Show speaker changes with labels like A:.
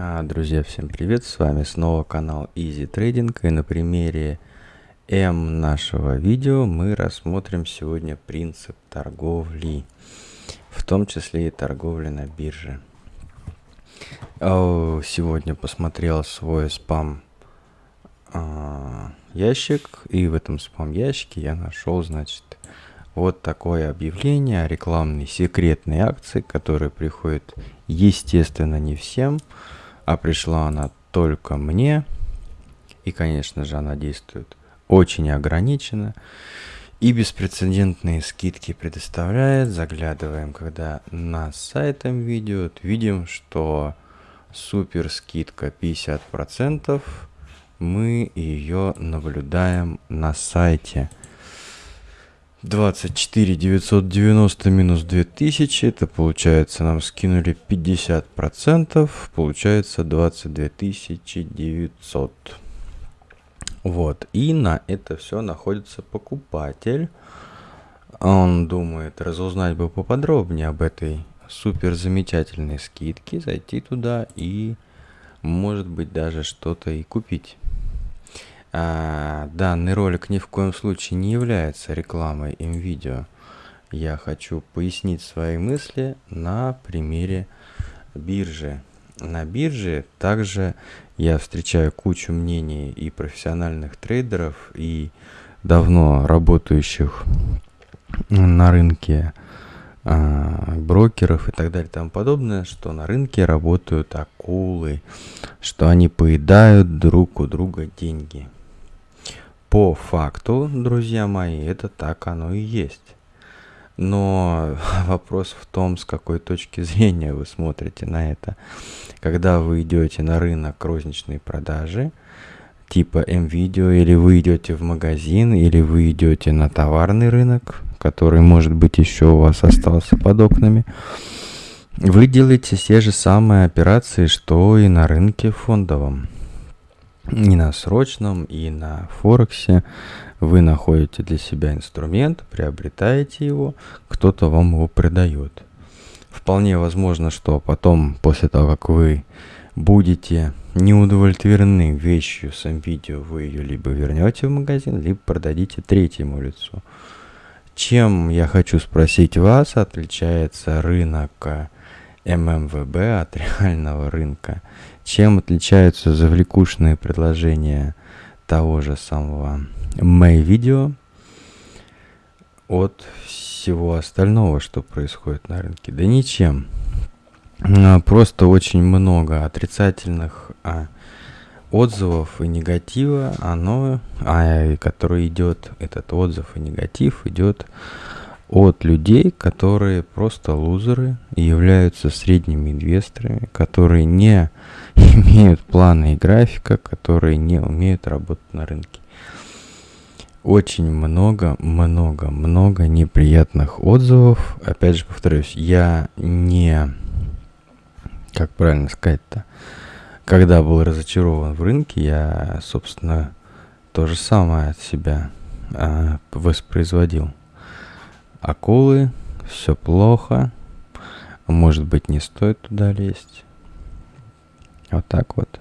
A: А, друзья, всем привет! С вами снова канал Easy Trading и на примере М нашего видео мы рассмотрим сегодня принцип торговли, в том числе и торговли на бирже. Сегодня посмотрел свой спам а, ящик и в этом спам ящике я нашел, значит, вот такое объявление о рекламной секретной акции, которая приходит, естественно, не всем, а пришла она только мне. И, конечно же, она действует очень ограниченно. И беспрецедентные скидки предоставляет. Заглядываем, когда на сайтом видео, видим, что супер скидка 50%. Мы ее наблюдаем на сайте. 24 990 минус 2000, это получается нам скинули 50 процентов, получается 22 900. Вот, и на это все находится покупатель. Он думает разузнать бы поподробнее об этой супер замечательной скидке, зайти туда и может быть даже что-то и купить. А, данный ролик ни в коем случае не является рекламой МВидео. Я хочу пояснить свои мысли на примере биржи. На бирже также я встречаю кучу мнений и профессиональных трейдеров, и давно работающих на рынке а, брокеров и так далее и тому подобное, что на рынке работают акулы, что они поедают друг у друга деньги. По факту, друзья мои, это так оно и есть. Но вопрос в том, с какой точки зрения вы смотрите на это. Когда вы идете на рынок розничной продажи, типа М-видео, или вы идете в магазин, или вы идете на товарный рынок, который, может быть, еще у вас остался под окнами, вы делаете те же самые операции, что и на рынке фондовом и на срочном, и на Форексе вы находите для себя инструмент, приобретаете его, кто-то вам его продает. Вполне возможно, что потом, после того, как вы будете не удовлетворены вещью с видео, вы ее либо вернете в магазин, либо продадите третьему лицу. Чем, я хочу спросить вас, отличается рынок ММВБ от реального рынка? Чем отличаются завлекушные предложения того же самого May Video от всего остального, что происходит на рынке? Да ничем. А, просто очень много отрицательных а, отзывов и негатива, оно, а, который идет, этот отзыв и негатив идет от людей, которые просто лузеры являются средними инвесторами, которые не имеют плана и графика, которые не умеют работать на рынке. Очень много, много, много неприятных отзывов. Опять же повторюсь, я не, как правильно сказать-то, когда был разочарован в рынке, я, собственно, то же самое от себя а, воспроизводил акулы, все плохо, может быть не стоит туда лезть. Вот так вот.